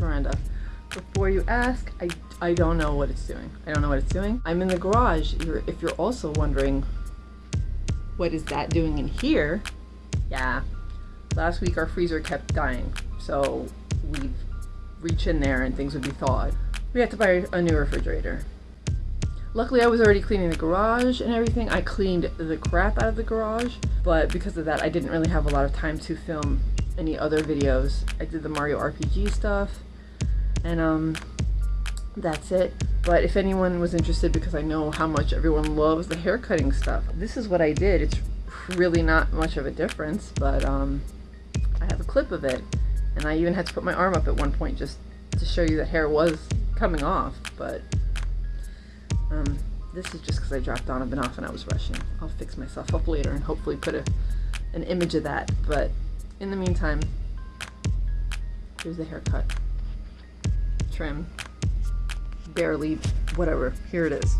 Miranda. Before you ask, I, I don't know what it's doing. I don't know what it's doing. I'm in the garage. You're, if you're also wondering, what is that doing in here? Yeah, last week our freezer kept dying. So we'd reach in there and things would be thawed. We had to buy a new refrigerator. Luckily, I was already cleaning the garage and everything. I cleaned the crap out of the garage, but because of that, I didn't really have a lot of time to film any other videos. I did the Mario RPG stuff, and um, that's it. But if anyone was interested, because I know how much everyone loves the haircutting stuff, this is what I did. It's really not much of a difference, but um, I have a clip of it, and I even had to put my arm up at one point just to show you that hair was coming off, but um, this is just because I dropped Donovan off and I was rushing. I'll fix myself up later and hopefully put a, an image of that, but in the meantime, here's the haircut. Trim. Barely, whatever. Here it is.